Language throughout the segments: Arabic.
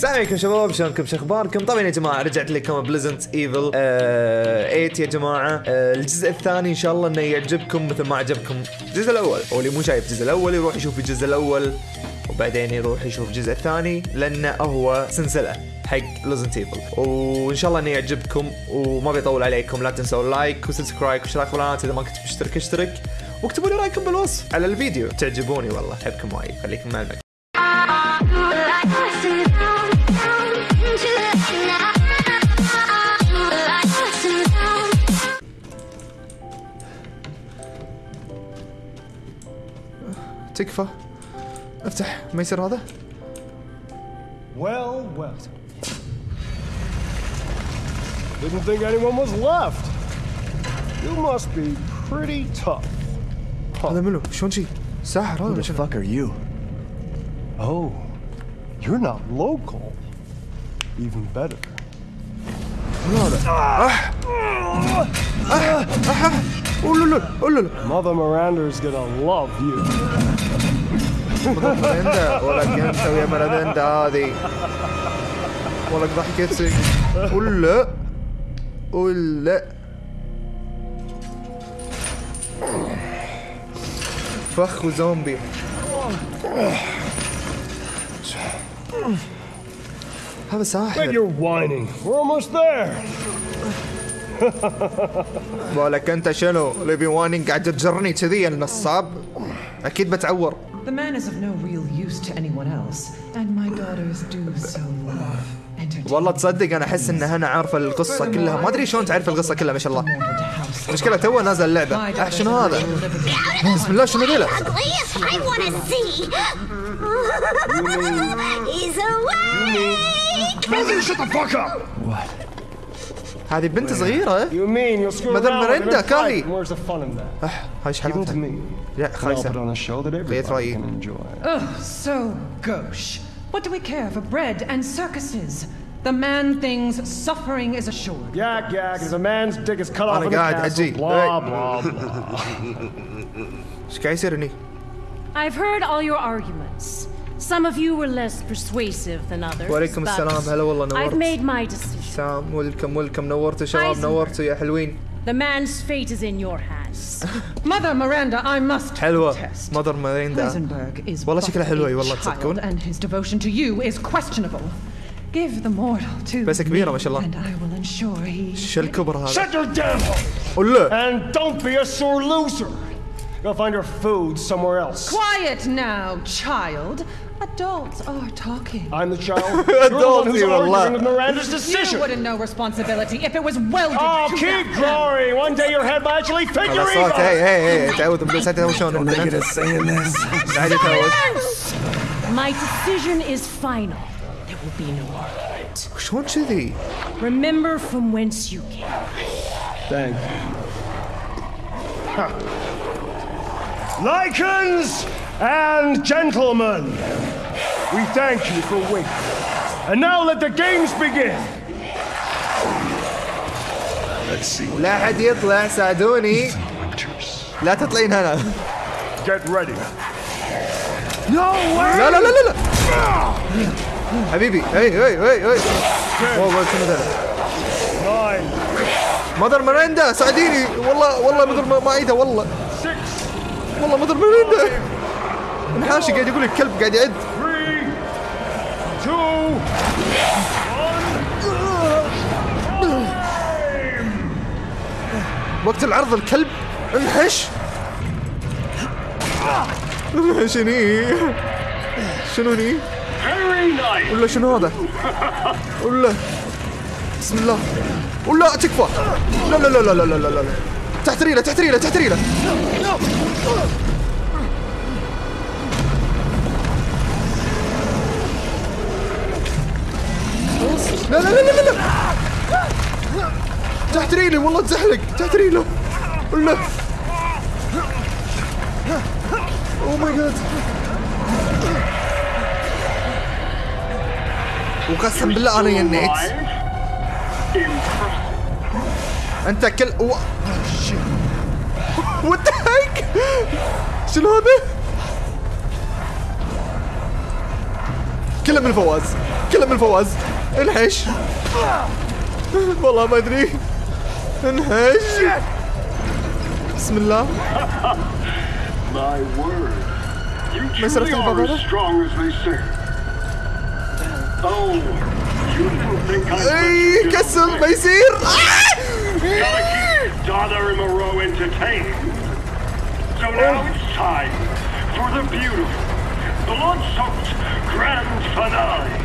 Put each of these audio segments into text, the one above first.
السلام عليكم شباب شلونكم؟ شو أخباركم؟ طبعا يا جماعة رجعت لكم ب Resident Evil 8 يا جماعة. آه الجزء الثاني إن شاء الله إنه يعجبكم مثل ما عجبكم الجزء الأول. أو اللي مو شايف الجزء الأول يروح يشوف الجزء الأول وبعدين يروح يشوف الجزء الثاني لأنه هو سلسلة حق Resident Evil وإن شاء الله إنه يعجبكم وما بيطول عليكم لا تنسوا ال like و subscribe واشتراك في القناة إذا ما كنت مشترك اشترك واكتبوا لي رأيكم بالوصف على الفيديو. تعجبوني والله أحبكم وايد خليكم مع المقطع تكفى افتح ما يصير هذا Well, well. Didn't think anyone was left. You must be pretty tough. هذا منو شلون شي ساحر هذا Who ولا the شنو؟ fuck are you? Oh, you're not local. Even better. آه. آه. آه. Mother Miranda's gonna love you. مراندا ولك انت ويا مراندا هذه. ولك ضحكتك قول لا. قول لا. فخ زومبي وزومبي هذا Quit ساحر your whining. We're almost there. بالك انت شنو ليفي وانينج قاعد تجرني كذي يا النصاب أكيد بتعور The man is of no real use to anyone else, and my daughters do so love. والله تصدق أنا أحس إن هنا عارفه القصة كلها. ما أدري شلون تعرف القصة كلها ما شاء الله. مشكلة تو نازل اللعبة. آه شنو هذا؟ بسم الله شنو ذيلا؟ هذه بنت صغيرة إيه؟ مدام مريندا كاري أه، هاي إيش حالتها me. لا And I'll put خايسه on a show that everybody رأيي. can enjoy. Ugh, so gauche. What do we care for bread and circuses? The man thinks suffering is assured. Yak yak, as a man's dick is cut off أنا in the قاعد castle. أجي. Blah Hey. blah blah. ايش قاعد يصير هني I've heard all your arguments. Some of you were less persuasive than others. وعليكم but السلام، هلا والله I've نورت. made my decision. سام ويلكم ويلكم نورتوا شباب Heisenberg. نورتوا يا حلوين The man's fate is in your hands. Mother Miranda, I must حلوة protest. مدر ماريندا Heisenberg is والله شكلها but حلوة، a أي والله child, تصدقون؟ and his devotion to you is questionable. Give the mortal to بس كبيرة ما شاء الله. and I will ensure he شو الكبر هذا Shut your damn hole! And don't be a sore loser. Go find her food somewhere else. Quiet now, child. Adults are talking. I'm the child. Adults who's even arguing with Miranda's decision. You wouldn't know responsibility if it was welded Oh, to keep growing. One day your head might actually fit oh, your ego. Hey, hey, hey. That was the best I was showing. Don't nigga saying this. Silence! My decision is final. There will be no argument. Shonchidi. Remember from whence you came. Thank you. Huh. Lycans and gentlemen, we thank you for waiting. And now let the games begin. Let's see what لا حد يطلع ساعدوني. لا تطلعين هنا Get ready. No way! لا لا لا لا لا حبيبي هي هي هي هي واو واو شنو ذا Nine, مدر مريندا ساعديني والله والله مدر ما- ايده والله والله ما من منه انحاشي قاعد يقول الكلب قاعد يعد. وقت العرض الكلب انحش شني شنوني؟ ولا شنو هذا؟ ولا بسم الله. ولا تكفى. لا لا لا لا لا لا لا. تحت ريله تحت ريله تحت ريله. لا لا لا لا لا. تحت ريلي والله تزحلق تحت ريله ولا oh my god وقسم بالله أنا ينيت. أنت كل و... what heck شنو هذا؟ كله من فواز كله من فواز. انحش. والله ما أدري. انحش. بسم الله. مسيرة البقرة اي كسر ما يصير. So now it's time for the beautiful, blood-soaked grand finale.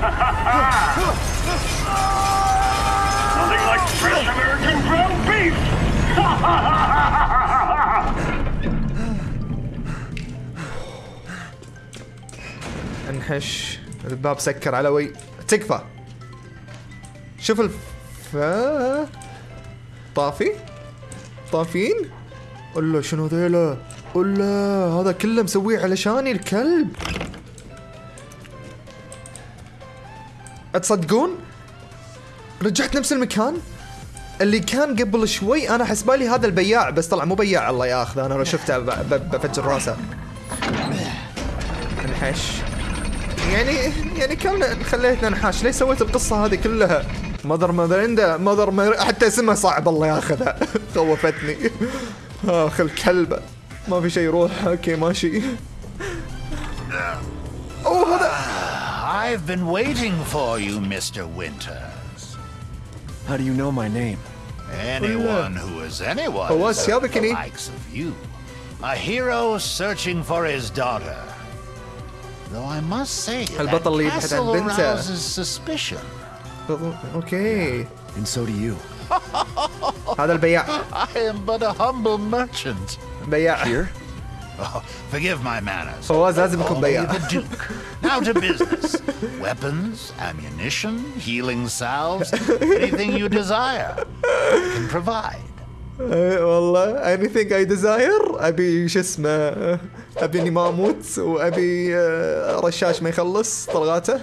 Nothing like fresh American ground beef. انحش الباب سكر علوي تكفى شوف الف طافي طافين ولا شنو ذيلا؟ ولا هذا كله مسويه علشاني الكلب. تصدقون رجعت نفس المكان؟ اللي كان قبل شوي أنا حسبالي هذا البياع بس طلع مو بياع الله ياخذ أنا لو شفته بفجر راسه. انحش. يعني يعني كان خليتنا نحاش ليش سويت القصة هذه كلها؟ mother Miranda mother mother... حتى اسمها صعب الله ياخذها خوفتني. اخ الكلبة ما في شيء يروح اوكي ماشي اوه هذا I've been waiting for you, Mr. Winters. How do you know my name? Anyone who is anyone هو is السيابة the كني. likes of you. A hero searching for his daughter. Though I must say that البطل اللي يبحث عن castle بنته. arouses suspicion. اوكي And so do you. هذا البياع. I am but a humble merchant. بياع. Here. Oh, forgive my manners. هو لازم يكون بياع. Now to business. Weapons, ammunition, healing salves, anything you desire, I can provide. Eh, والله anything I desire أبي شو اسمه أبي إني ما أموت وأبي آه، رشاش ما يخلص طلقاته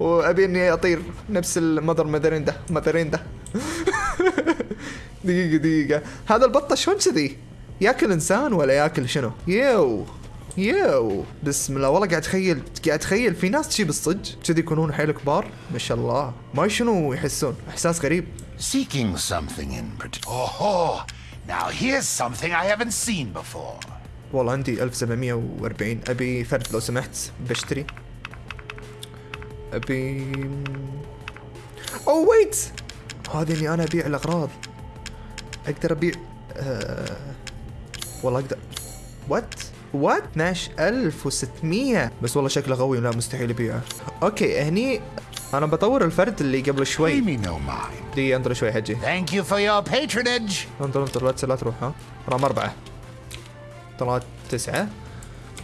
وأبي إني أطير نفس ال mother Miranda Miranda دقيقة دقيقة. هذا البطة شلون كذي؟ ياكل إنسان ولا ياكل شنو؟ يو يو. بسم الله. والله قاعد اتخيل قاعد اتخيل في ناس تجي بالصج كذي يكونون حيل كبار. ما شاء الله. ما شنو يحسون. إحساس غريب. Seeking something in particular. Oh, now here's something I haven't seen before. والله عندي 1740 أبي فرد لو سمحت بشتري. ابي oh wait هذه إني أنا أبيع الأغراض. أقدر أبيع آه... والله أقدر. what what 12600 بس والله شكله قوي لا مستحيل أبيعه. أوكي هني أنا بطور الفرد اللي قبل شوي. دي انطر شوي حجي. Thank you for your patronage. انطر انطر لا لا تروح ها. رقم أربعة. طلعت تسعة.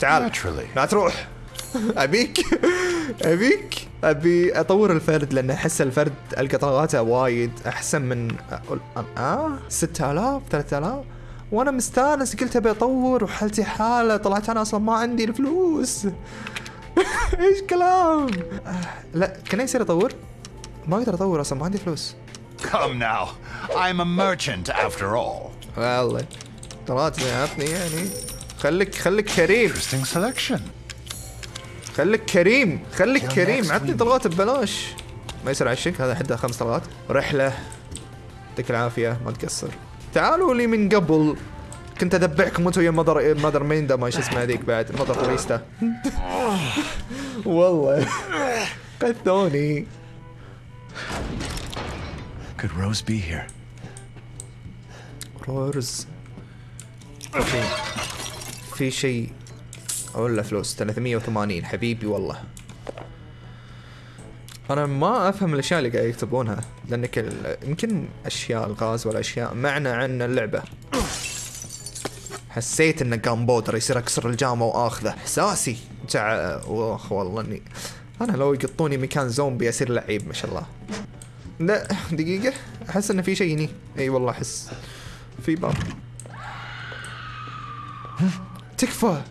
تعال. لا تروح. أبيك أبيك أبي أطور الفرد لأن أحس الفرد القى طلقاته وايد أحسن من آه 6000 3000 وأنا مستانس قلت أبي أطور وحالتي حالة طلعت أنا أصلا ما عندي الفلوس. إيش كلام؟ آه، لا كان يصير أطور؟ ما أقدر أطور أصلا ما عندي فلوس. Come now. I'm a merchant after all. والله. طلعت عطني يعني؟ خليك خليك كريم. Interesting selection. خليك كريم خليك كريم. عطني. طلقات ببلاش. ما يصير عشك هذا حده خمس طلقات. رحلة. يعطيك العافية ما تقصر. تعالوا لي من قبل. كنت ادبعكم أنتم ويا مدر مدر ميندا ما شو اسمها هذيك بعد مدر فوريستا والله. قثوني Could Rose be here? في في شيء ولا فلوس. 380 حبيبي والله. أنا ما أفهم الأشياء اللي قاعد يكتبونها لأنك يمكن أشياء الغاز ولا أشياء. معنى عن اللعبة. حسيت انه قام بودر يصير أكسر الجامعة وآخذه. إحساسي. جع اخ والله اني أنا لو يقطوني مكان زومبي أصير لعيب ما شاء الله. لا دقيقة. أحس انه في شيء هني. إي والله أحس. في باب تكفى.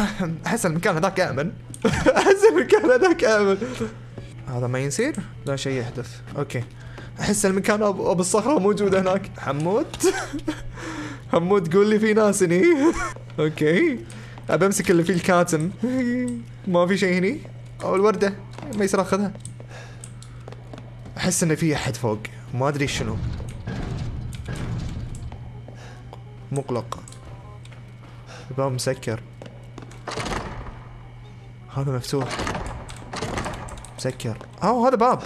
احس المكان هذاك آمن. أحس المكان هذاك آمن. هذا ما يصير؟ لا شيء يحدث. okay. أحس المكان أبو الصخرة موجود هناك. حمود؟ حمود قول لي في ناس هني okay. ابى أمسك اللي فيه الكاتم. ما في شيء هني؟ أو الوردة. ما يصير أخذها. أحس انه في أحد فوق. ما أدري شنو. مغلق الباب مسكر هذا مفتوح. مسكر. أوه هذا باب.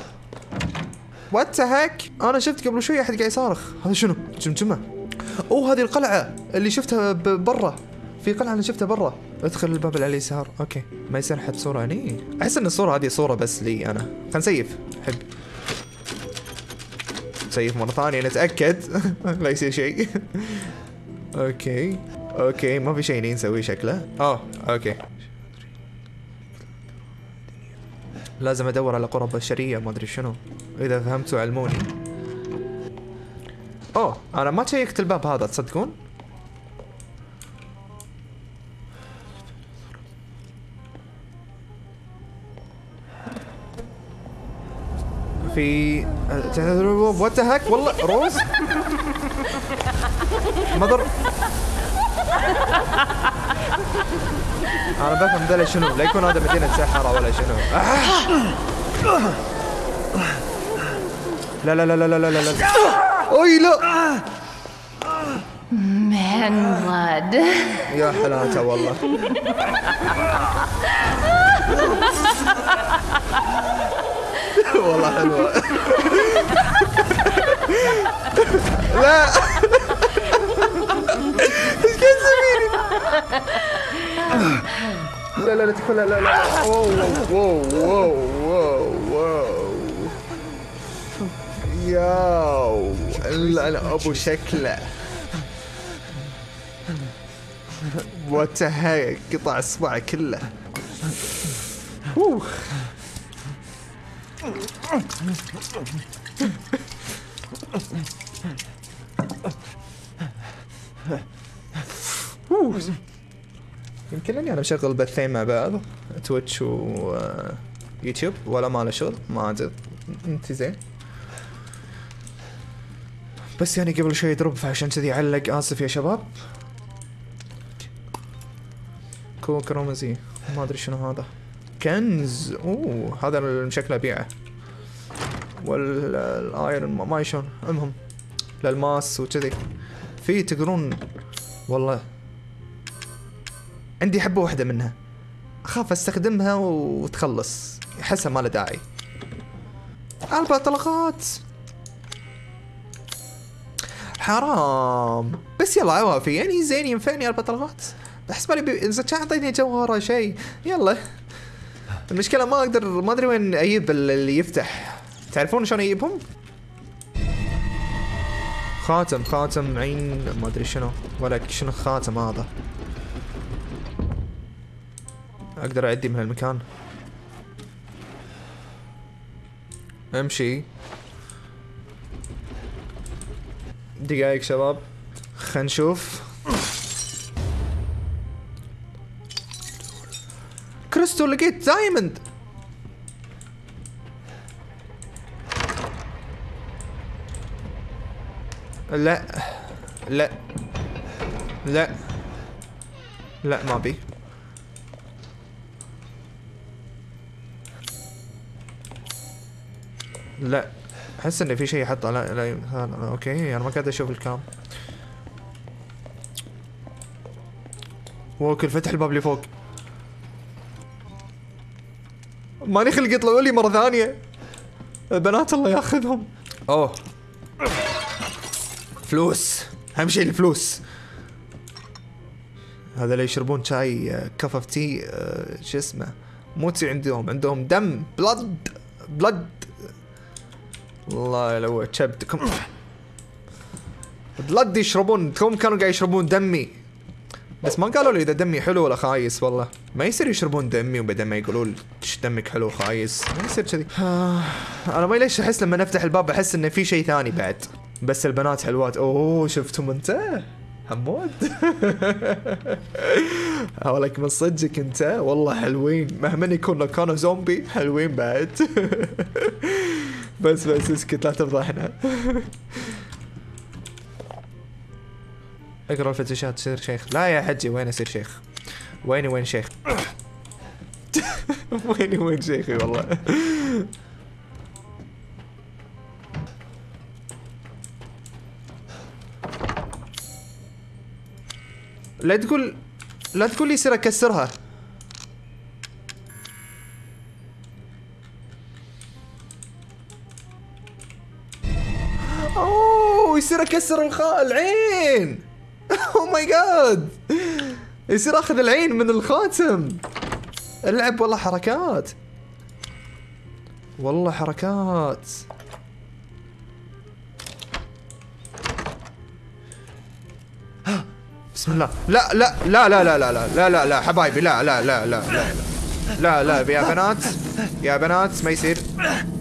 what heck أنا شفت قبل شوي أحد قاعد يصارخ. هذا شنو؟ جمجمة. أوه هذه القلعة اللي شفتها برا. في قلعة أنا شفتها برا. أدخل الباب اللي على اليسار. okay. ما يصير حد صورة هني؟ أحس إن الصورة هذه صورة بس لي أنا. خلينا نسيف. حب نسيف مرة ثانية نتأكد. لا يصير شيء. okay. okay ما في شيء نسويه شكله. آه okay. لازم أدور على قرى بشرية ما أدري شنو. إذا فهمتوا علموني. أوه أنا ما شيكت الباب هذا تصدقون؟ في what heck والله روز؟ مدر أنا بفهم ذا شنو؟ لا يكون هذا مدينة سحره ولا شنو. لا لا لا لا لا لا لا لا. اي لا. Man blood. يا حلاته والله. والله حلوة. لا إيش قاعد تسويني؟ لا لا لا لا لا لا wow wow wow wow wow ياو. لا لا أبو شكله. what heck قطع اصبعه كله. أوه. أوه. يمكن اني أنا مشغل بثين مع بعض Twitch و آه، يوتيوب ولا ما له شغل ما أدري. أنت زين. بس يعني قبل شوي drop فعشان كذي علق آسف يا شباب. كوك رمزي ما أدري شنو هذا. كنز. أوه هذا اللي شكله أبيعه. وال iron ما شلون المهم الالماس وكذي. في تقدرون والله عندي حبة واحدة منها. أخاف أستخدمها وتخلص. احسها ما له داعي. أربع طلقات حرام. بس يلا عوافي. يعني زين ينفعني أربع طلقات أحس بالي إذا كان اعطيني جوهرة شيء يلا. المشكلة ما أقدر ما أدري وين أجيب ال- اللي يفتح. تعرفون شلون أجيبهم؟ خاتم خاتم عين ما أدري شنو. ولا شنو خاتم هذا؟ أقدر أعدي من هالمكان أمشي. دقايق شباب. خلينا نشوف. كريستو لقيت diamond. لا. لا. لا. لا ما بي لا. أحس إن في شيء حطه لا لا okay أنا ما قاعد أشوف ال cam. ووكل فتح الباب اللي فوق. ماني خلق يطلعوا لي مرة ثانية. البنات الله ياخذهم. أوه. فلوس. أهم شيء الفلوس. هذا اللي يشربون شاي cup of tea شو اسمه؟ مو tea عندهم عندهم دم. blood blood والله لو شبتكم بلد يشربون. هم كانوا قاعد يشربون دمي. بس ما قالوا لي إذا دمي حلو ولا خايس والله. ما يصير يشربون دمي وبعدين ما يقولوا لي "إيش دمك حلو خايس ما يصير كذي. أنا ما ليش أحس لما نفتح الباب أحس إنه في شيء ثاني بعد. بس البنات حلوات. أوه شفتهم أنت؟ حمود هولك من صدقك أنت؟ والله حلوين. مهما يكونوا كانوا زومبي حلوين بعد. بس بس اسكت لا تفضحنا اقرأ الفتشات تصير شيخ. لا يا حجي وين اصير شيخ؟ ويني وين شيخ؟ ويني وين شيخي والله. لا تقول لا تقول لي يصير اكسرها يصير اكسر الخاء العين اوه ماي جاد يصير اخذ العين من الخاتم اللعب والله حركات والله حركات بسم الله لا لا لا لا لا لا لا لا لا لا حبايبي لا لا لا لا لا لا لا يا بنات يا بنات ما يصير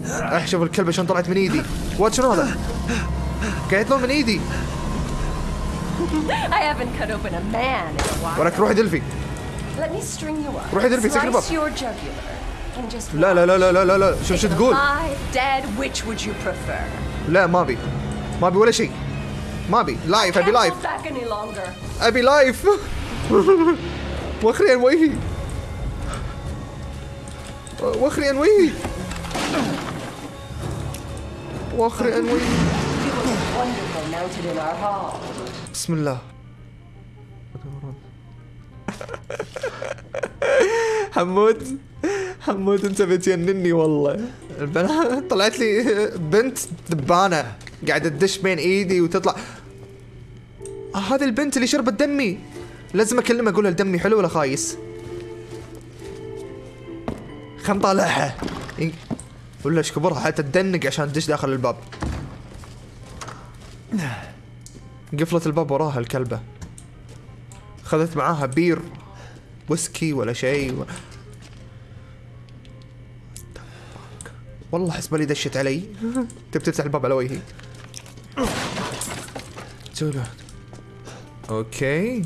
اح شوف الكلبه شلون طلعت من ايدي what شنو هذا؟ قاعد يطلع من ايدي. I haven't cut open a man in a while. ولك روحي دلفي. Let me string you up. روحي دلفي سكر باب your jugular. And just لا لا لا لا لا لا شوف شو تقول dead, which would you prefer? لا ما أبي. ما أبي ولا شيء. ما أبي. live ابي live. ابي live وجهي وأخري عن وجهي وأخري عن وجهي Wonderful mounted in our hall. بسم الله. حمود حمود انت بتجنني والله. البنات طلعت لي بنت دبانة قاعدة تدش بين إيدي وتطلع. آه هذه البنت اللي شربت دمي. لازم أكلمها أقول لها دمي حلو ولا خايس؟ خل نطالعها. ولا إيش كبرها حتى تدنق عشان تدش داخل الباب. قفلت الباب وراها الكلبة. خذت معاها بير ويسكي ولا شيء و... والله حسب لي دشت علي. تبي تفتح الباب على وجهي. okay.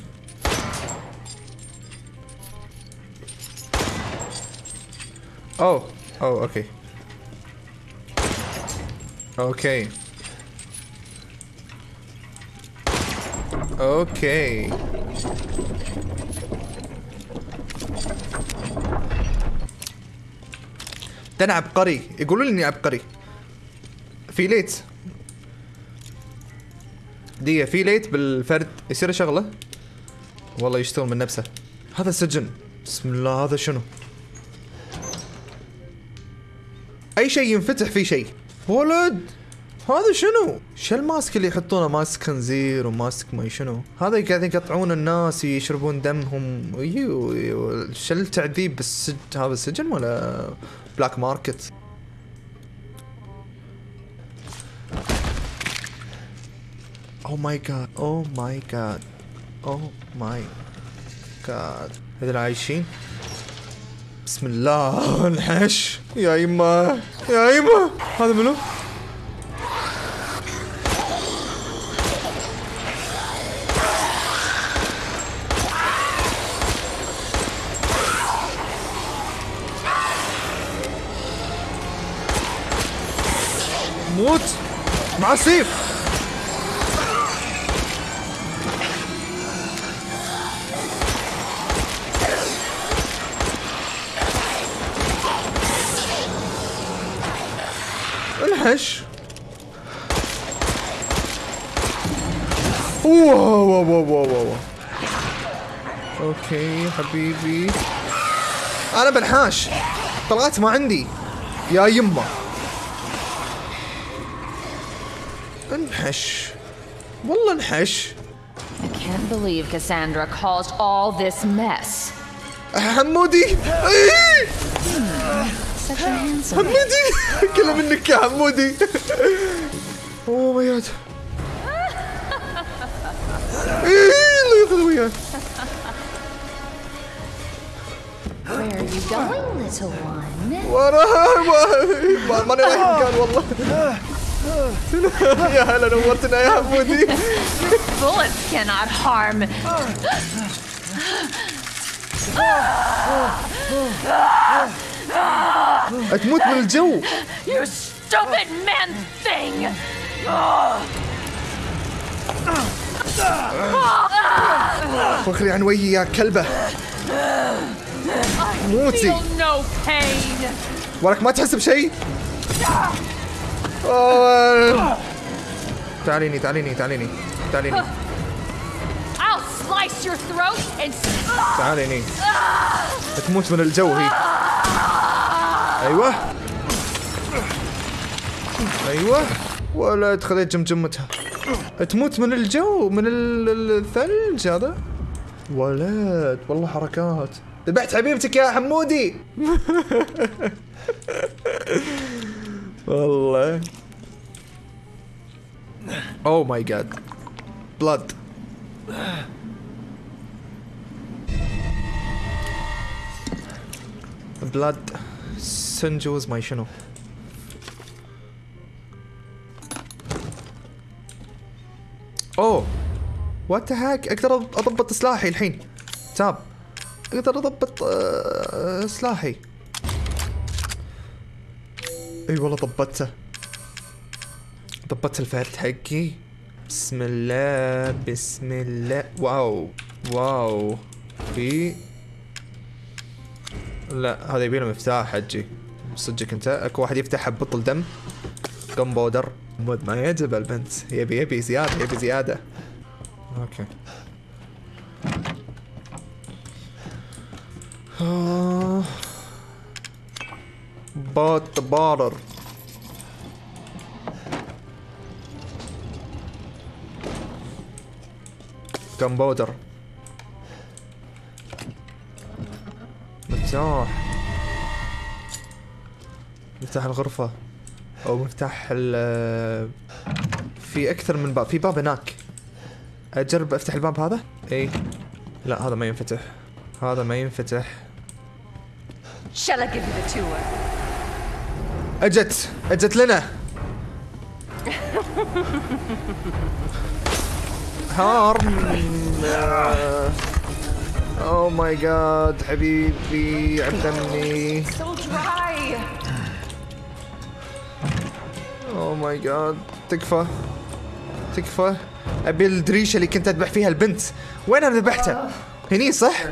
أوه أوه okay. okay. okay ده أنا عبقري. يقولوا لي إني عبقري. في ليت. دقيقة في ليت بالفرد. يصير شغلة؟ والله يشتغل من نفسه. هذا سجن بسم الله هذا شنو؟ أي شيء ينفتح فيه شيء. ولد! هذا شنو؟ شو الماسك اللي يحطونه ماسك خنزير وماسك ما شنو؟ هذا قاعدين يقطعون الناس يشربون دمهم أيوه أيوه شو التعذيب بالسجن هذا السجن ولا black market؟ oh my god oh my god oh my god هذول عايشين؟ بسم الله انحش يا يما يا يما هذا منو؟ السيف انحش wow wow wow wow wow okay حبيبي. أنا بنحاش. طلعت ما عندي. يا يمه انحش والله انحش I can't believe Cassandra caused all this mess. حمودي. إيه! حمودي. كله منك يا حمودي. أوه ماي جاد. إيه، الله ياخذ وياه Where are you going, little one? وراه ما ماني رايح مكان والله. يا هلا نورتنا يا حمودي Bullets cannot harm. تموت من الجو You stupid man thing! فخري عن وجهي يا كلبة موتي. ولك ما تحس بشيء أوه. تعاليني تعاليني تعاليني تعاليني. I'll slice your throat and تعاليني. تموت من الجو هي أيوه. أيوه. ولد خذيت جمجمتها تموت من الجو من ال- ال- الثلج هذا. ولد والله حركات. ذبحت حبيبتك يا حمودي. والله اوه ماي جاد بلاد بلاد سنجوز ماي شنو اوه وات هاك أقدر أضبط سلاحي الحين. تاب أقدر أضبط آه، سلاحي. اي والله ضبطته ضبطت الفارت حقي. بسم الله بسم الله. واو واو. في. لا هذا يبيله مفتاح حجي. صدقك أنت أكو واحد يفتح ببطل دم. gunpowder ما يعجب البنت. يبي يبي زيادة يبي زيادة. okay. بوت بارر. gunpowder؟ مفتاح. مفتاح الغرفة. أو مفتاح ال في أكثر من باب. في باب هناك. أجرب أفتح الباب هذا؟ إي لا هذا ما ينفتح. هذا ما ينفتح. Shall I give you the tour? أجت أجت لنا هارم oh my god حبيبي dry. oh my god تكفى تكفى أبي الدريشة اللي كنت أذبح فيها البنت وين أنا ذبحتها؟ هني صح؟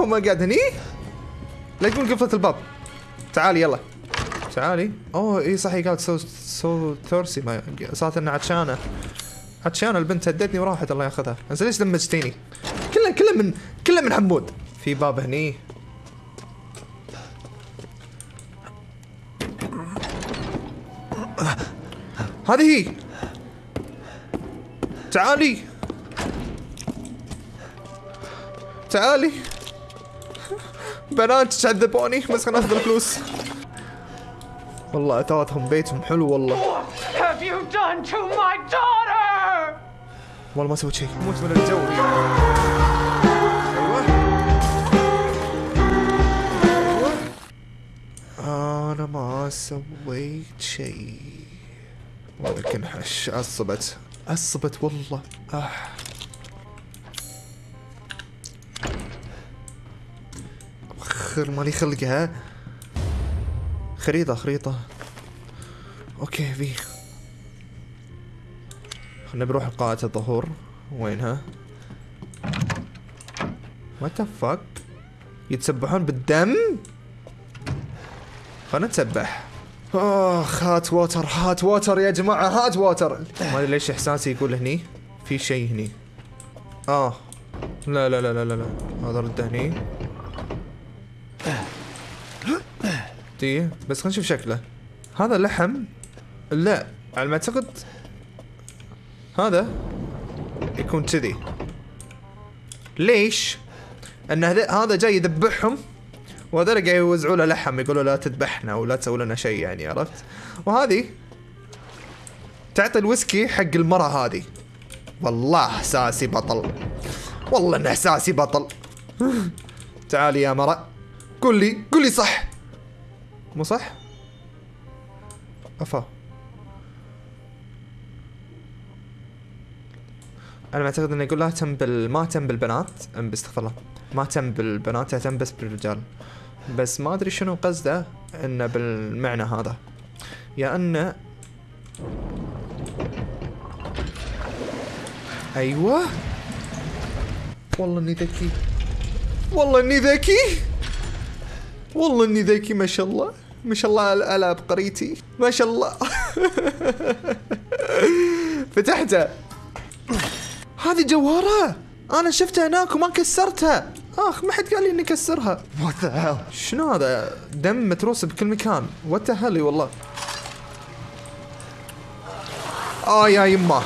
oh my god هني؟ لا تقول قفلت الباب. تعالي يلا. تعالي. أوه إي صح هي قالت so so thirsty ما صارت إنها عطشانه عطشانه البنت هدتني وراحت الله ياخذها. بس ليش دمجتيني؟ كله كله من كله من حمود. في باب هني. هذه هي. تعالي. تعالي. بنات تعذبوني بس خلنا ناخذ الفلوس. والله اتواتهم بيتهم حلو والله. Have you done to my daughter? والله ما سويت شيء. موت من الجو. أيوه. أيوه. أنا ما سويت شيء. ولكن حش عصبت. عصبت والله. آه. خر مالي خلقها. خريطة خريطة. okay في. خلنا بنروح لقاعة الظهور. وينها؟ what fuck يتسبحون بالدم؟ خلنا نتسبح. اخ hot water hot water يا جماعة hot water ما أدري ليش إحساسي يقول هني. في شيء هني. آه. لا لا لا لا, لا. هذا رده هني. دي بس خلينا نشوف شكله. هذا لحم؟ لا على ما أعتقد. هذا يكون كذي. ليش؟ أن هذا جاي يذبحهم وهذول قاعد يوزعوا له لحم يقولوا لا تذبحنا ولا تسوي لنا شيء يعني عرفت؟ وهذه تعطي الويسكي حق المرة هذه. والله أحساسي بطل. والله إن أحساسي بطل. تعالي يا مرة قول لي قول لي صح. مو صح؟ أفا. أنا معتقد إنه يقول لا تم بال ما تم بالبنات. استغفر الله. ما تم بالبنات تم بس بالرجال. بس ما أدري شنو قصده إنه بالمعنى هذا. يا انه أيوه. والله إني ذكي. والله إني ذكي. والله إني ذكي ما شاء الله. ما شاء الله على عبقريتي ما شاء الله. فتحته. هذه جوهرة. أنا شفتها هناك وما كسرتها. أخ ما حد قال لي إني أكسرها. وات شنو هذا؟ دم متروس بكل مكان. وات والله. آه يا يمه.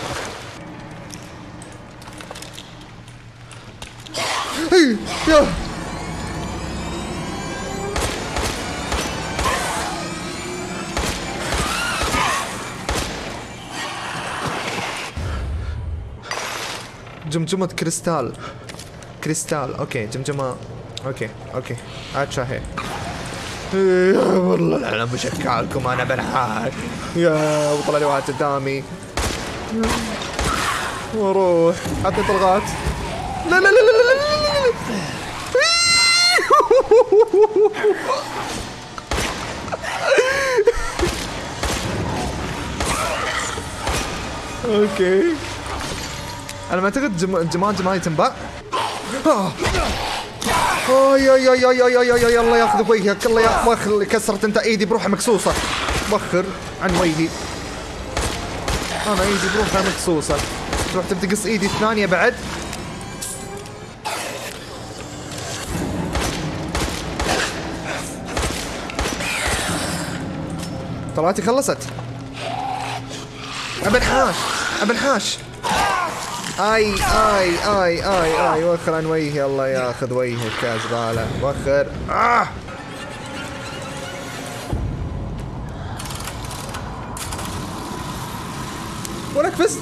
يا. جمجمة كريستال. كريستال. أوكي جمجمة. أوكي أوكي. عاد شاهي يا والله العلم مشكالكم أنا بنحاك يا وطلع لي واحد قدامي. وأروح. عطني طلقات. لا لا لا لا لا لا لا. أوكي. أنا ما أعتقد جم... جمال جمالي تنباع آه. أوي أوي أوي أوي أوي أوي الله ياخذ وجهك الله يا وخر كسرت أنت إيدي بروحها مكسوسة. وخر عن وجهي. أنا إيدي بروحها مكسوسة. تروح تبي تقص إيدي الثانية بعد. طلعتي خلصت. ابن حاش ابن حاش اي اي اي اي اي وخر عن وجهي الله ياخذ وجهك يا زبالة. وخر. آه. ولك بس.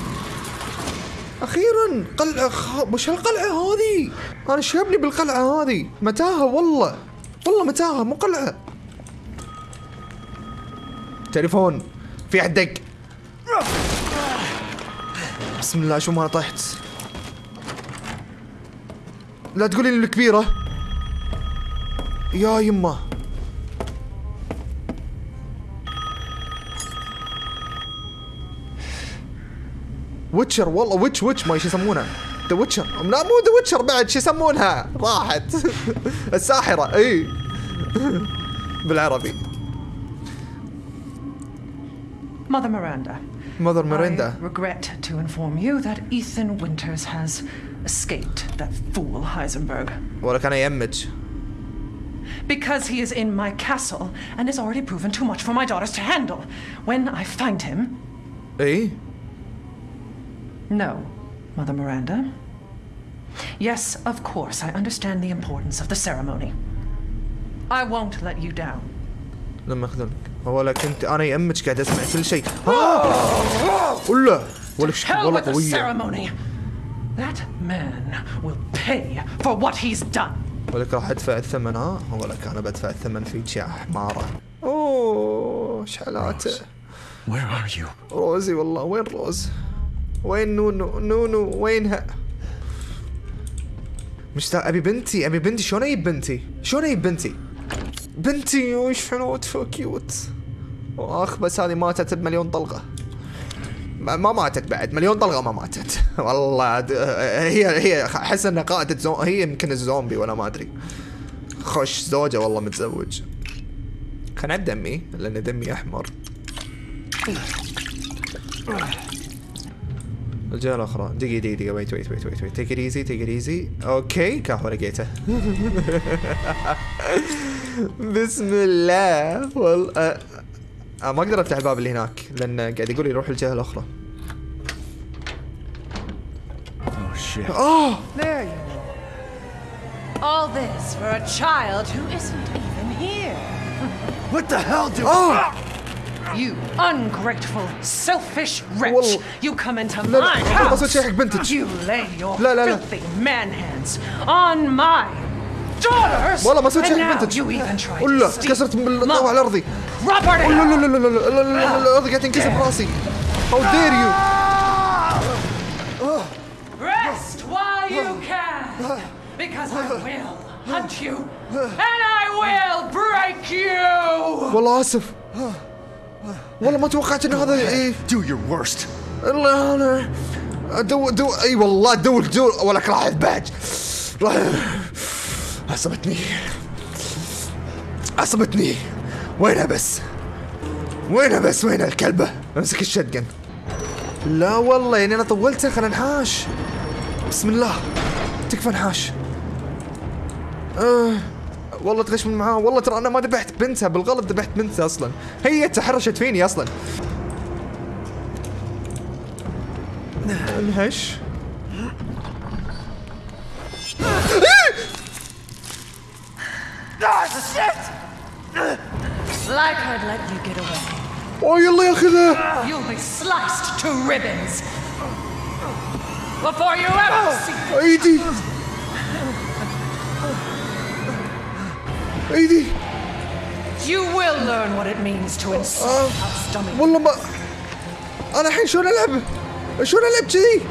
أخيرا قلعة خ... وش هالقلعة هذه؟ أنا شابني بالقلعة هذه متاهة والله. والله متاهة مو قلعة. تليفون. في احد دق بسم الله شو ما طحت. لا تقولي لي الكبيرة. يا يمه ويتشر والله ويتش ويتش ما إيش يسمونها ذا ويتشر لا مو ذا ويتشر بعد شو يسمونها؟ راحت. الساحرة إي. بالعربي. Mother Miranda. ماذر ميريندا I regret to inform you that Ethan Winters has escaped that fool Heisenberg. ولا كان يمج Because he is in my castle and has already proven too much for my daughters to handle. When I find him, اي no, Mother Miranda. Yes, of course, I understand the importance of the ceremony. I won't let you down. لما ولا كنت أنا يمج قاعد اسمع كل شيء! ولا؟ Hell والله قوية. That man will pay for what he's done. ولك راح ادفع الثمن ها؟ ولك أنا بدفع الثمن فيك يا حمارة. أوه شحلاته Where are you? روزي والله وين روز؟ وين نونو؟ نونو وينها مشتاق أبي بنتي أبي بنتي شلون أجيب بنتي؟ شلون أجيب بنتي؟ بنتي وش حلوت so cute اخ بس هذه ماتت بمليون طلقة. ما ما ماتت بعد مليون طلقة ما ماتت. والله هي هي أحس إنها قائده زو... هي يمكن الزومبي ولا ما أدري. خش زوجة والله متزوج. خلنا دمي لأن دمي أحمر. الجهة الأخرى. دقيقة دقيقة دقيقة. wait wait wait wait wait take easy take easy okay كهو لقيته بسم الله والله آه. آه ما أقدر افتح الباب اللي هناك لأن قاعد يقول لي روح الجهة الأخرى Oh shit. آه There you are. All this for a child who isn't even here. What the hell do آه You ungrateful, selfish wretch! Well- you come into لا، my house! You lay your لا، لا، لا. filthy man hands on my! والله ما سويت شيء بنتج ولا كسرت الطاوله على ارضي لا لا لا لا الأرض قاعد تنكسر براسي هاو دير يو Rest while you can, because I will hunt you, and I will break you. والله اسف. والله ما توقعت انه هذا إيه. Do your worst. الله أنا دو دو اي والله دو الدور ولك راح الباج. راح عصبتني. عصبتني. وينها بس؟ وينها بس؟ وين الكلبة امسك الشتقن لا والله يعني أنا طولتها خلينا نحاش بسم الله. تكفى نحاش آه. والله تغش من معاه. والله ترى أنا ما ذبحت بنتها بالغلط ذبحت بنتها أصلا. هي تحرشت فيني أصلا. انهش Like I'd let you get away. اوه يلا ياخذها You'll be sliced to ribbons before you ever see. ايدي ايدي You will learn what it means to insult آه. our stomach. والله ما انا الحين شلون العب شلون العب كذي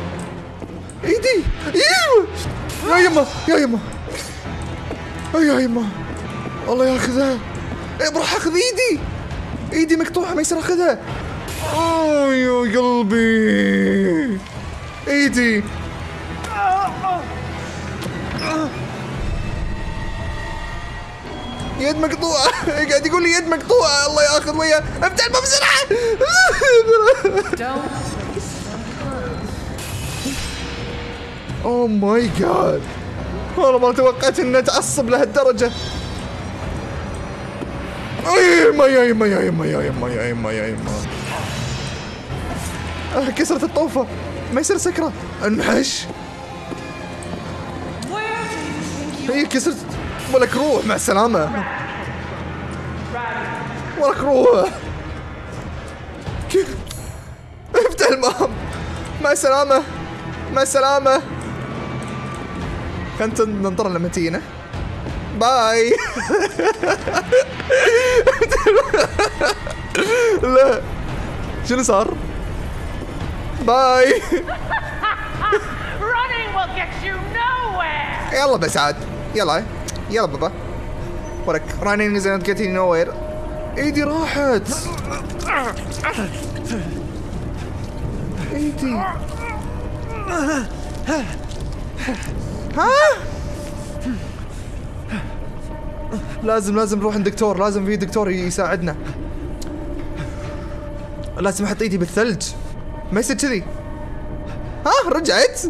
ايدي ايوه يا يما يا يما أي يا يما الله ياخذها. إيه أخذ إيدي. إيدي مقطوعة ما يصير أخذها. اوه يا قلبي. إيدي. يد مقطوعة. قاعد يقول لي يد مقطوعة. الله ياخذ وياه. أفتح الباب بسرعة. اوه ماي جاد والله ما توقعت اني اتعصب لهالدرجة. يا يما يا يما يا يما يا يما يا يما يا آه، كسرت الطوفة. ما يصير سكرة. أنحش. هي كسرت. ولك روح مع السلامة. ولك روح. كيف؟ افتح الباب مع السلامة. مع السلامة. خلنا ننطر لما تجينا. bye. لا. شنو صار؟ bye. يلا بس عاد. يلا. يلا بابا. ورك. running is not getting nowhere إيدي راحت. إيدي. ها؟ لازم لازم نروح عند دكتور لازم في دكتور يساعدنا. لازم أحط ايدي بالثلج. ما يصير كذي. ها رجعت؟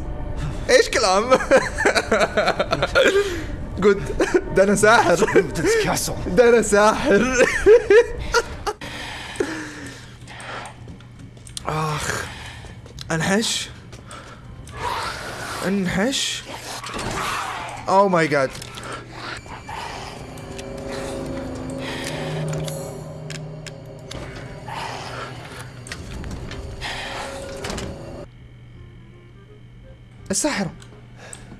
إيش كلام؟ جود ده أنا ساحر ده أنا ساحر. آخ انحش. انحش. أو ماي جاد الساحرة.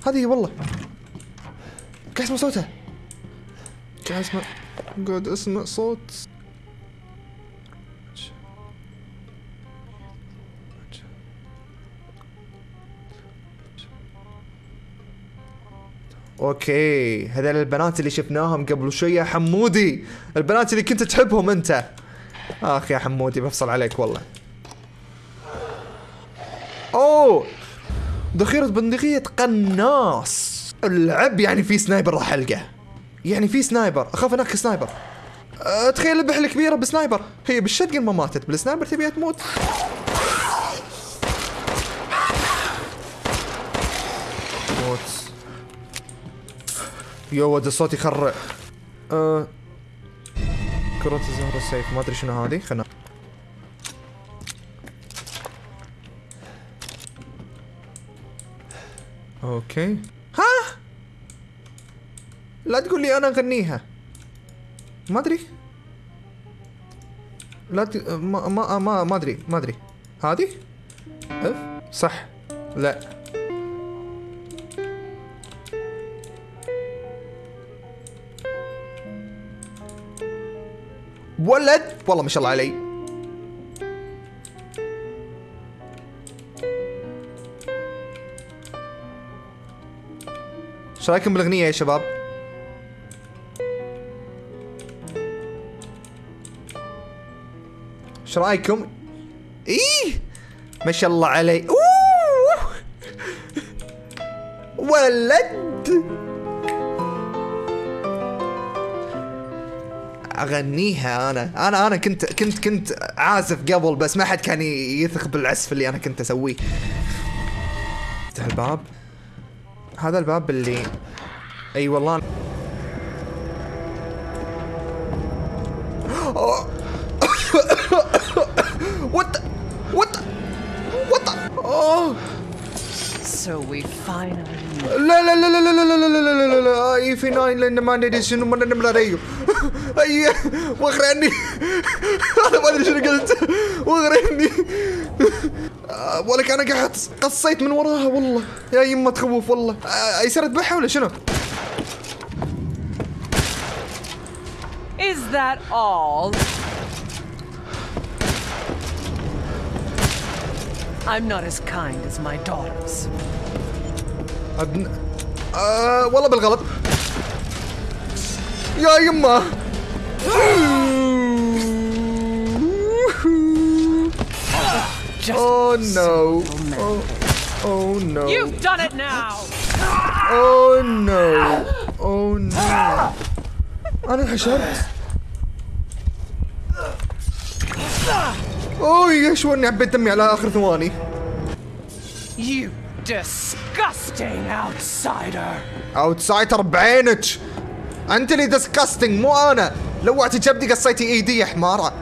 هذه والله. قاعد اسمع صوتها؟ قاعد اسمع؟ قاعد أسمع صوت. أوكي هذول البنات اللي شفناهم قبل شوية حمودي. البنات اللي كنت تحبهم أنت. آخ يا حمودي بفصل عليك والله. أوه! ذخيرة بندقية قناص العب يعني في سنايبر راح ألقاه. يعني في سنايبر. أخاف أنك سنايبر. أه تخيل البحر الكبيرة بسنايبر. هي بالشتقن ما ماتت. بالسنايبر تبيها تموت. موت. يو ولد الصوت يخرع. أه. كرة الزهرة السيف. ما أدري شنو هذه. خلنا okay ها؟ لا تقول لي أنا أغنيها. ما أدري. لا ت... ما ما ما ما أدري ما أدري. هذه؟ أف؟ صح. لا. ولد؟ والله ما شاء الله علي. إيش رأيكم بالأغنية يا شباب؟ إيش رأيكم؟ إيه! ما شاء الله علي. أوه! ولد! أغنيها أنا. أنا أنا كنت كنت كنت عازف قبل بس ما حد كان يثق بالعزف اللي أنا كنت أسويه. افتح الباب. هذا الباب اللي اي والله وات وات وات اوه So we finally. لا لا لا لا لا لا لا لا لا لا لا اي في ناين لأن ما ندري شنو ما نمر عليه اي واغرني أنا ما ادري شنو قلت واغرني آه، ولك أنا قاعد قصيت من وراها والله يا يمة تخوف والله آه، يصير أذبحها ولا شنو؟ Is that all? I'm not as kind as my daughters. أبن... آه والله بالغلط يا يمه Oh no. Oh, oh no. You've done it now! Oh no. Oh no. أنا انحشرت. اوه يشوني عبيت دمي على آخر ثواني. You disgusting outsider! outsider بعينك. أنت اللي disgusting مو أنا. لوعتي كبدي قصيتي إيدي يا حمارة.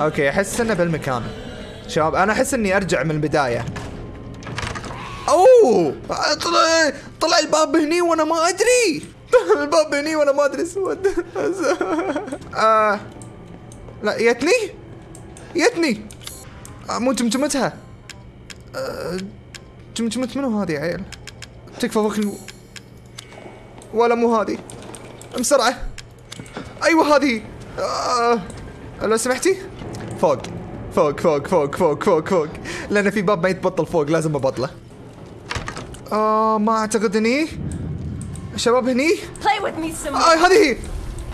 أوكي أحس إنه بالمكان. شباب أنا أحس إني أرجع من البداية. أوه! طلع طلع الباب هني وأنا ما أدري. الباب هني وأنا ما أدري سود. آه لا يتني؟ يتني. آه مو جمجمتها. آه جمجمة منو هذه يا عيل تكفى فوقني ولا مو هذه. بسرعة. أيوه هذه. آه لو سمحتي. فوق. فوق فوق فوق فوق فوق فوق. لأن في باب ما يتبطل فوق لازم أبطله. آه ما أعتقد هني شباب هني؟ آه هذه هي.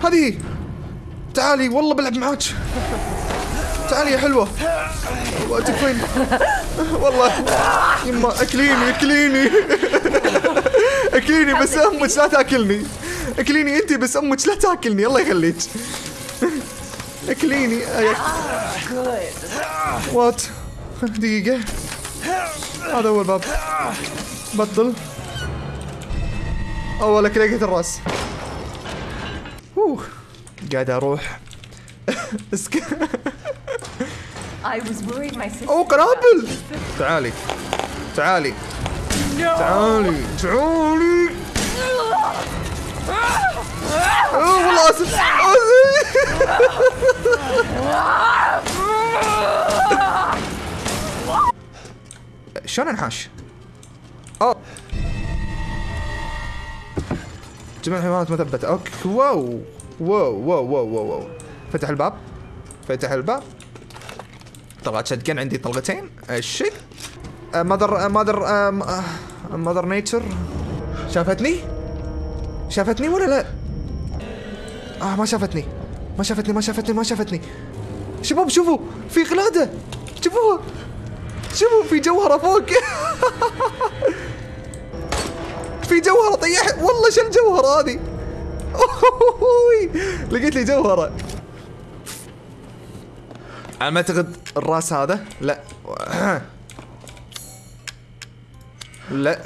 هذه تعالي والله بلعب معاك. تعالي يا حلوة. والله تكفين والله. يما أكليني أكليني. أكليني بس أمك لا تأكلني. أكليني انت بس أمك لا تأكلني. الله يخليك. اكليني. وات دقيقة. هذا هو الباب بطل. أول لقيت الرأس. أوه. قاعد أروح. أوه قنابل تعالي. تعالي. تعالي. تعالي. أوه والله أسف. شلون انحاش؟ اوه جميع الحيوانات مثبتة okay. wow. wow. wow. wow. wow, wow. فتح الباب. فتح الباب. طلعت شتقن عندي طلقتين. الشيء مادر مادر مادر نيتشر. شافتني؟ شافتني ولا لا؟ آه ما شافتني. ما شافتني ما شافتني ما شافتني. شباب شوفوا في قلادة شوفوها. شوفوا في جوهرة فوق. في جوهرة طيح. والله شو الجوهرة هذه. لقيت لي جوهرة أنا ما اعتقد الراس هذا لا لا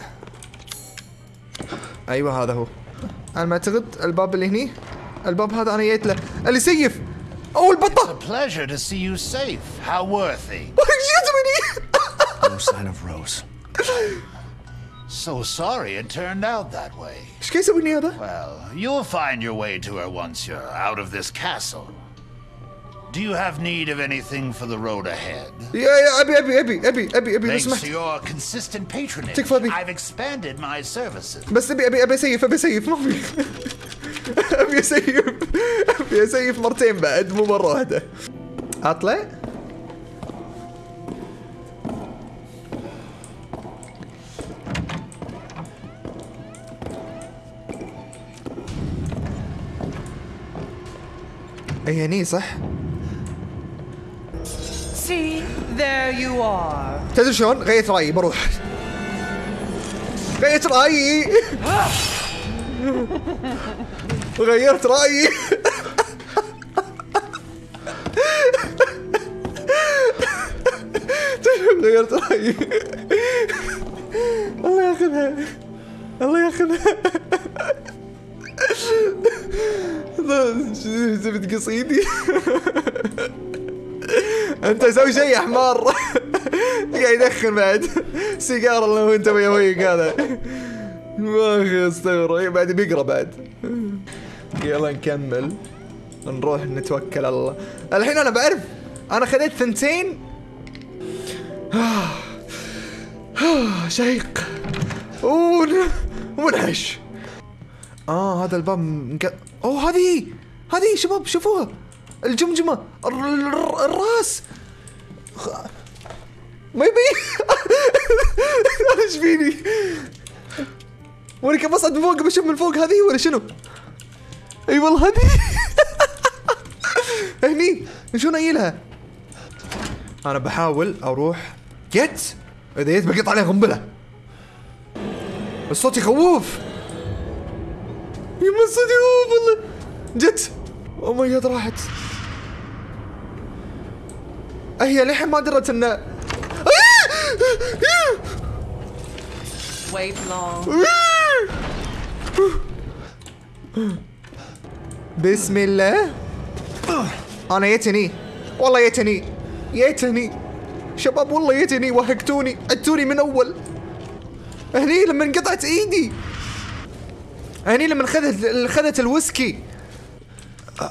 أيوه هذا هو أنا ما اعتقد الباب اللي هني الباب هذا انا جيت له اللي سيف او البطه Pleasure to see you safe. How worthy. جتني No sign of Rose. So sorry it turned out that way. ايش كان يسويني هذا؟ Well, you'll find your way to her once you're out of this castle. Do you have need of anything for the road ahead? يا يا ابي ابي ابي ابي ابي ابي لو Thanks to سمحت your consistent patronage, تكفى بي. I've expanded my services. بس ابي ابي ابي اسيف ابي اسيف ما في ابي اسيف أبي اسيف مرتين بعد مو مرة واحدة. اطلع أي هني صح؟ See, there you are. تدري شلون؟ غيرت رأيي بروح. غيرت رأيي. غيرت رأيي. غيرت رأيي. الله ياخذها. الله ياخذها. زبد قصيدي أنت سوي شيء يا حمار قاعد يدخن بعد. سيجارة الله وأنت ويا ويك هذا ما أخي استغفر بعد بيقرأ بعد. يلا نكمل. نروح نتوكل على الله. الحين أنا بعرف. أنا خذيت ثنتين. شيق. ومنعش آه هذا الباب مك... أوه هذه هذه شباب شوفوها. الجمجمة الر- الر- الراس. ما يبي إيش فيني؟ وأنا كيف اصعد من فوق بشوف من فوق هذه ولا شنو؟ أي والله هذه هني شو نايلها؟ أنا بحاول أروح جت إذا جيت بقط عليه قنبلة. الصوت يخوف يما الصوت يخوف والله. جت. أو ماي جاد راحت. هي للحين ما درت إنه. Wait long. بسم الله أنا يتني والله يتني يتني شباب والله يتني وهقتوني عدتوني من اول هني لما انقطعت ايدي هني لما خذت خذت الويسكي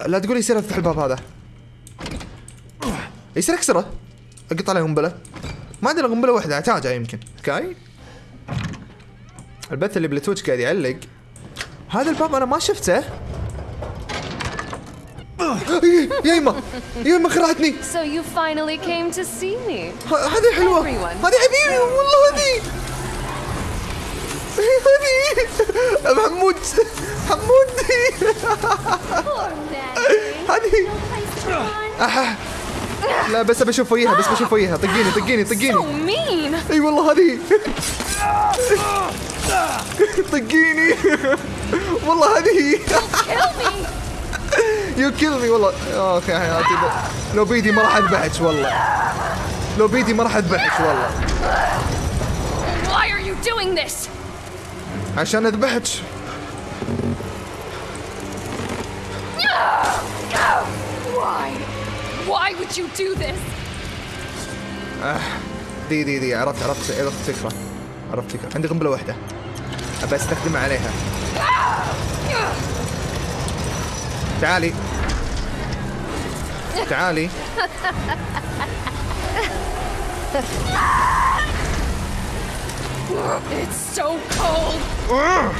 لا تقول يصير افتح الباب هذا يصير اكسره اقط عليه قنبله ما عندنا قنبله واحدة احتاجها يمكن okay البث اللي بال Twitch قاعد يعلق هذا الباب أنا ما شفته يا يما خرعتني So you finally came to see me. هذه حلوة. هذه حبيبي والله هذه هذه محمود حمود. هذه. لا بس بشوف وجهها بس بشوف وجهها طقيني طقيني So طقيني mean. إي والله هذه طقيني والله هذه Kill me. يو كيل مي والله. يا حياتي لو بيدي ما راح أذبحك والله. لو بيدي ما راح أذبحك والله. Why are you doing this? عشان أذبحك. Why? Why would you do this? دي دي دي عرفت عرفت عرفت فكرة. عرفت فكرة. عندي قنبلة واحدة. أبى أستخدمها عليها. تعالي. تعالي. It's so cold. I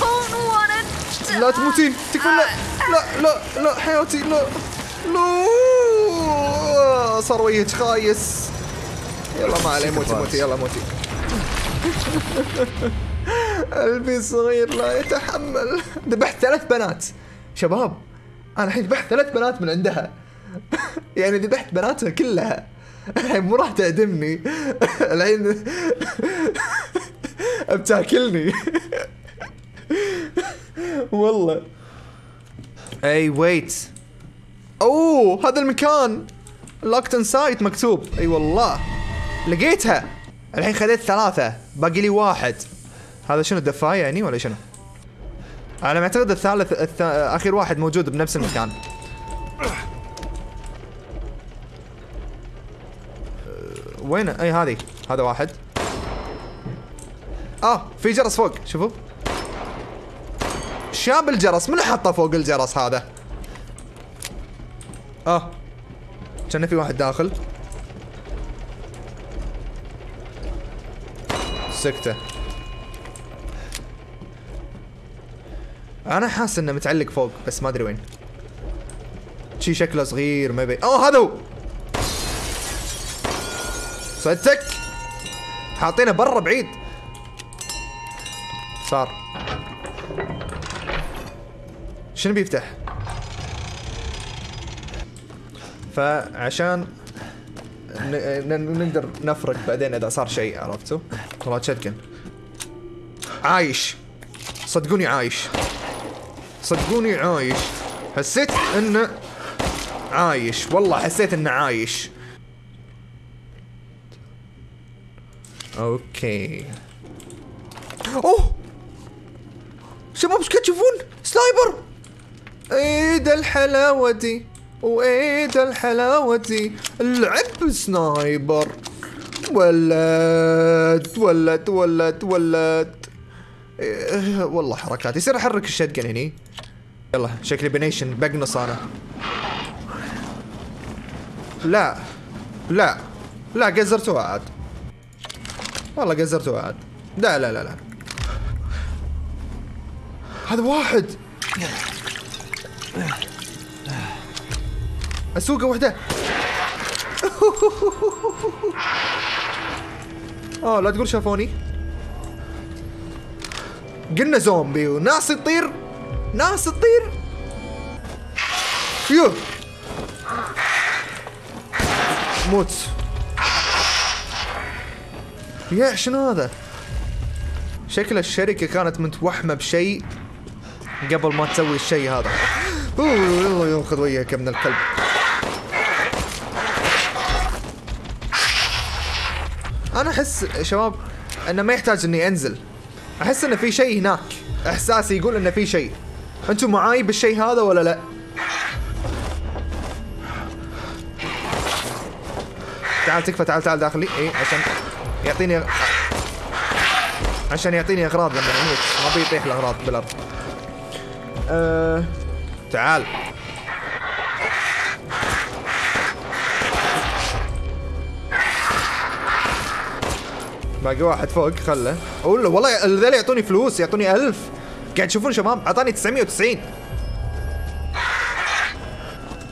don't want to. لا تموتين تكفى. لا. لا. لا. لا. حياتي. لا. لا. صار وجهك خايس. يلا ما عليه. موتي موتي. يلا موتي. قلبي صغير لا يتحمل. ذبحت ثلاث بنات. شباب أنا الحين ذبحت ثلاث بنات من عندها. يعني ذبحت بناتها كلها. الحين مو راح تعدمني. الحين بتاكلني. والله. أي wait أوه هذا المكان. locked side مكتوب. أي والله. لقيتها. الحين خذيت ثلاثة. باقي لي واحد. هذا شنو دفاية يعني ولا شنو؟ أنا معتقد الثالث الث... اخر واحد موجود بنفس المكان. أه، وين؟ أي هذه. هذا واحد. آه في جرس فوق شوفوا. شاب الجرس منو حطه فوق الجرس هذا؟ آه. كان في واحد داخل. سكتة. أنا حاسس إنه متعلق فوق بس ما أدري وين. شي شكله صغير ما يبي. أوه هذا هو! صدتك! حاطينه برا بعيد. صار. شنو بيفتح؟ فعشان نقدر نفرق بعدين إذا صار شيء عرفتوا؟ والله شتكن عايش! صدقوني عايش. صدقوني عايش. حسيت انه عايش. والله حسيت انه عايش. okay. أوه! شباب إيش تشوفون؟ sniper ده الحلاوة. دي وايه ده الحلاوة. دي اللعب sniper. ولد ولد ولد ولد. إيه والله حركات. يصير أحرك الشتقن هني. يلا شكلي بنيشن بقنص أنا لا لا لا قزرتوها عاد. والله قزرتوها عاد. لا لا لا لا. هذا واحد. أسوقه وحده. آه لا تقول شافوني. قلنا زومبي وناس تطير. ناس تطير. يو. موت. يا شنو هذا؟ شكل الشركة كانت متوحمة بشيء قبل ما تسوي الشيء هذا. أوه يلا ياخذ وياك يا ابن الكلب. أنا أحس شباب إنه ما يحتاج إني أنزل. أحس إنه في شيء هناك. إحساسي يقول إنه في شيء. أنتم معاي بالشيء هذا ولا لا؟ تعال تكفى تعال تعال داخلي. اي عشان يعطيني عشان يعطيني أغراض لما أموت ما بيطيح الأغراض بالأرض. أه... تعال. باقي واحد فوق خله. والله والله ذول يعطوني فلوس يعطوني ألف. قاعد تشوفون شباب؟ أعطاني 990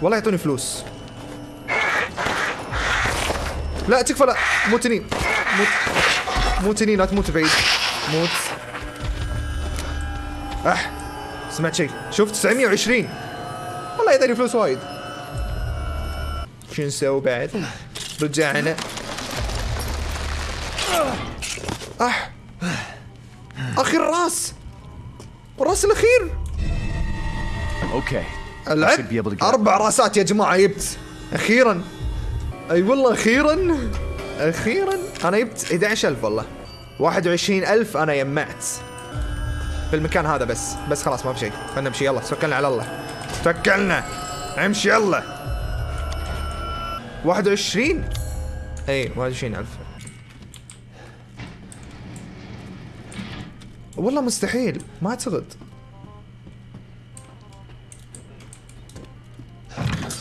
والله يعطوني فلوس. لا تكفى لا. مو تنين مو تنين لا تموت بعيد. موت. أح سمعت شيء. شوف 920 والله يعطيني فلوس وايد. شو نسوي بعد؟ رجعنا. أح. أخي الراس. الراس الأخير. I العب أربع راسات يا جماعة جبت أخيرا. أي والله أخيرا أخيرا. أنا جبت 11000 والله. 21000 أنا جمعت في المكان هذا بس. بس خلاص ما في شيء. خلينا نمشي. يلا توكلنا على الله. توكلنا. امشي يلا. 21 اي 21000 والله مستحيل ما اعتقد.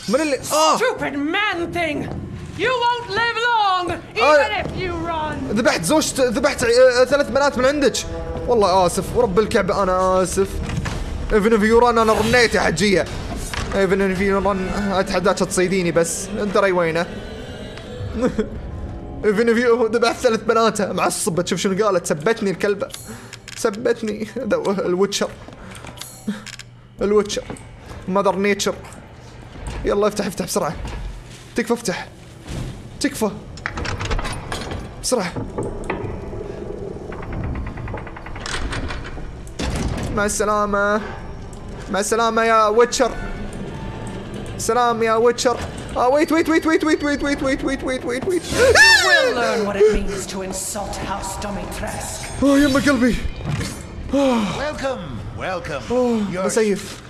من اللي آه! Stupid man thing! You won't live long, even آه. if you run! ذبحت زوجت ذبحت آه، ثلاث بنات من عندك. والله آسف ورب الكعبة أنا آسف. even if run أنا رنيت يا حجية. even if run أتحداك تصيديني بس. أنت راي وينه؟ even if ذبحت ثلاث بناتها معصبة شوف شنو قالت سبتني الكلبة. سبتني هذا هو ال witcher ال witcher mother nature يلا افتح افتح بسرعة تكفى افتح تكفى بسرعة مع السلامة مع السلامة يا witcher سلام يا witcher آه wait wait wait wait wait wait wait wait wait wait. اوه يما قلبي welcome. You're بسيف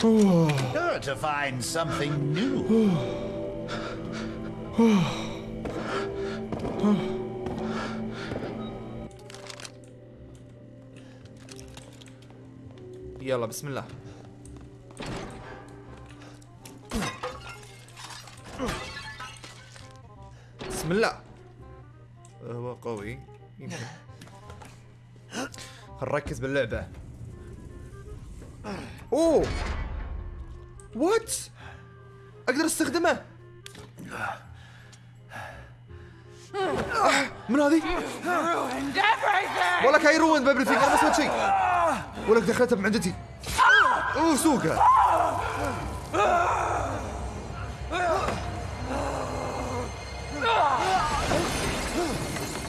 sure to find something new. يلا بسم الله بسم الله هو قوي. يمكن. خل نركز باللعبة. أوه! وات أقدر أستخدمه. آه، من هذه؟ ولا كاي روين بابل فيك. أنا ما سويت شيء. ولك دخلتها بمعدتي أوه سوقها.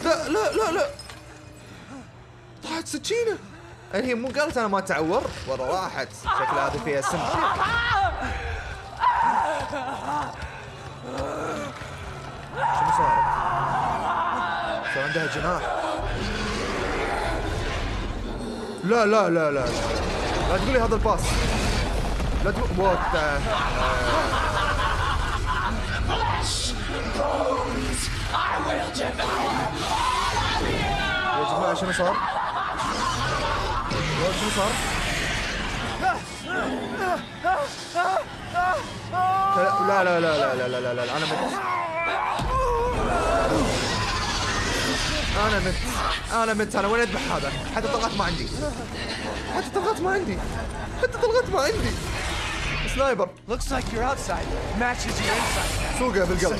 لا لا لا لا. طلعت سكينه هي مو قالت أنا ما تعور ورا راحت. شكلها هذه فيها سم شنو صار؟ صار عندها جناح. لا لا لا لا. لا تقولي هذا الباص. لا تقول وات يا جماعة شنو صار؟ وات شنو صار؟ لا لا لا لا لا لا لا لا أنا مت. أنا مت. أنا مت. أنا وين اذبح هذا حتى طلقات ما عندي. حتى طلقات ما عندي. حتى طلقات ما عندي. سنايبر. Looks like your outside. Matches your inside. سوقه بالقلب.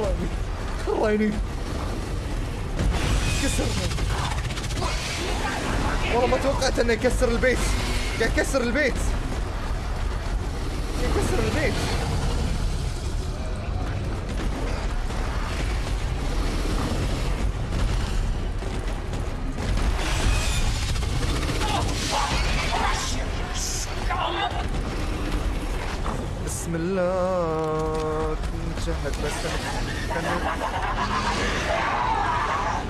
كرهني كرهني كسرني. والله ما توقعت إنه يكسر البيت. قاعد يكسر البيت. يكسر البيت.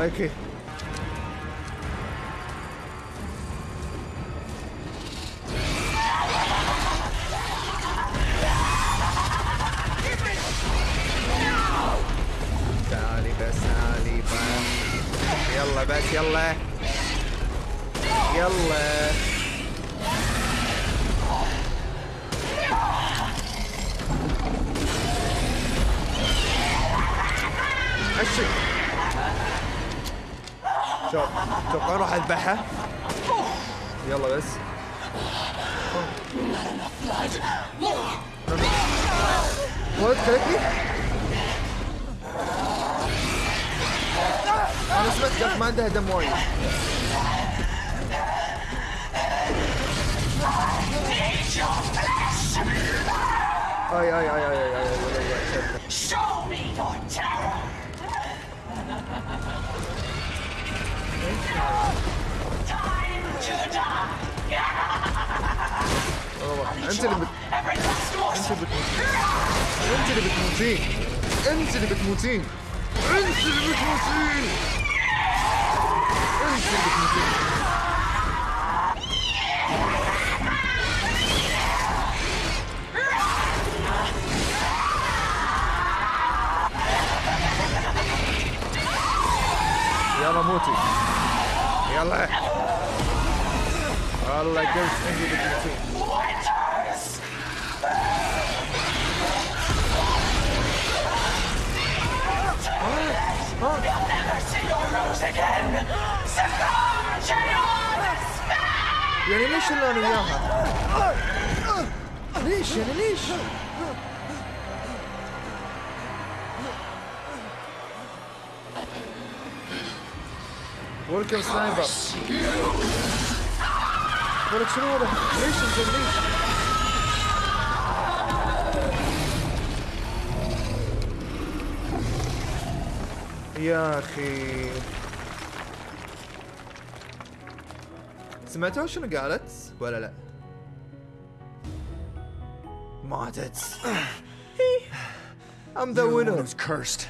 Okay. انت اللي بت... انت اللي بتموتين. انت اللي بتموتين. انت اللي بتموتين. انت اللي بتموتين. يلا موتي. يلا. والله قلت اللي بتموتين. You'll never see your rose again. Succumb to your despair. يعني ليش اللي أنا وياها؟ ليش يعني ليش؟ ويلكم سنايبر ولك شنو هذا؟ ليش انت ليش؟ يا اخي سمعتوا شنو قالت ولا لا؟ ماتت I'm the You're the one winner who's cursed.